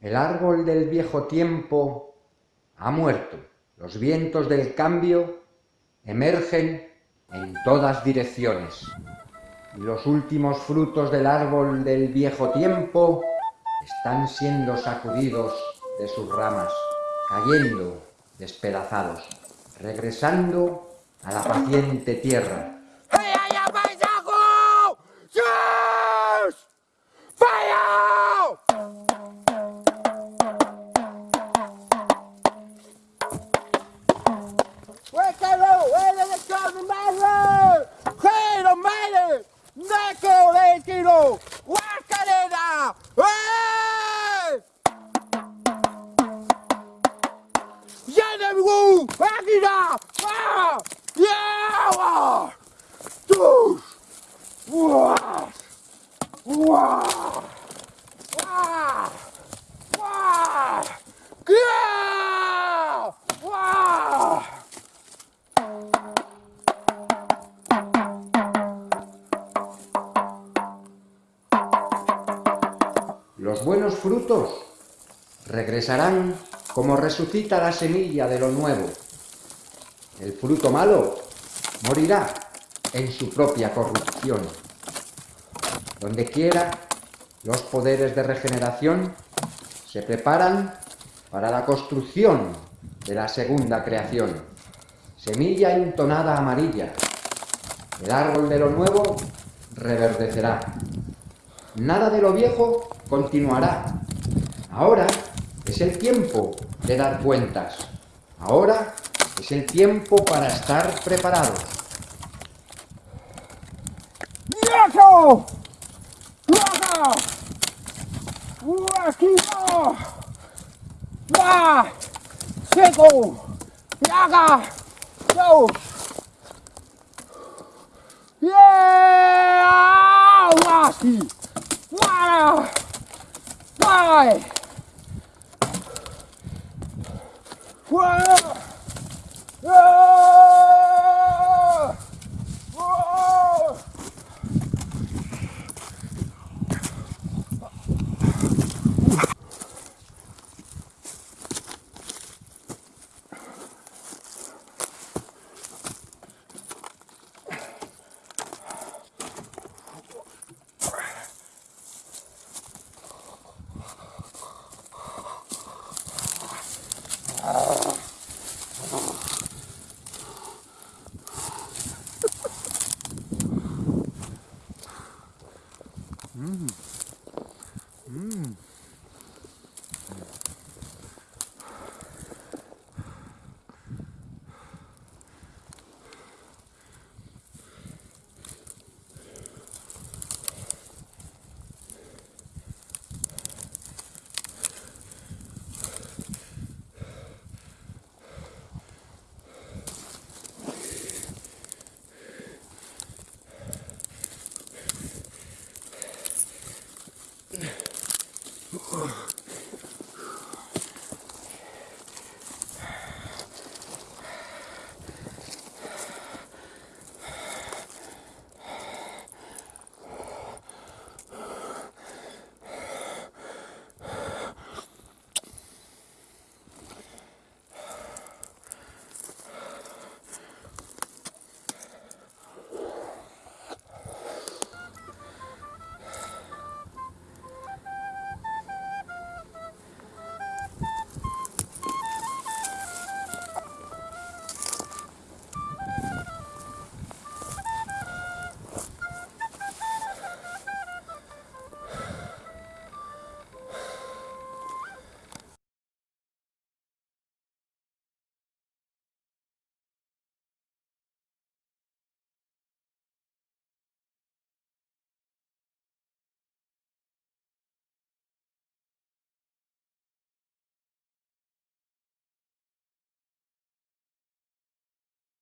El árbol del viejo tiempo ha muerto. Los vientos del cambio emergen en todas direcciones. Y los últimos frutos del árbol del viejo tiempo están siendo sacudidos de sus ramas, cayendo despedazados, regresando a la paciente tierra. Bravo! Walkalena! Ouais! Yannemrou! Arriva! Ah! Yeah! Touche! Ouah! Los buenos frutos regresarán como resucita la semilla de lo nuevo. El fruto malo morirá en su propia corrupción. Donde quiera, los poderes de regeneración se preparan para la construcción de la segunda creación. Semilla entonada amarilla. El árbol de lo nuevo reverdecerá. Nada de lo viejo continuará. Ahora es el tiempo de dar cuentas. Ahora es el tiempo para estar preparados. ¡Viejo! ¡Vaca! ¡Huequito! ¡Va! ¡Seco! ¡Yaga! ¡Dos! ¡Yeah! Why? Whoa! Whoa! Hum. Hum. Ugh.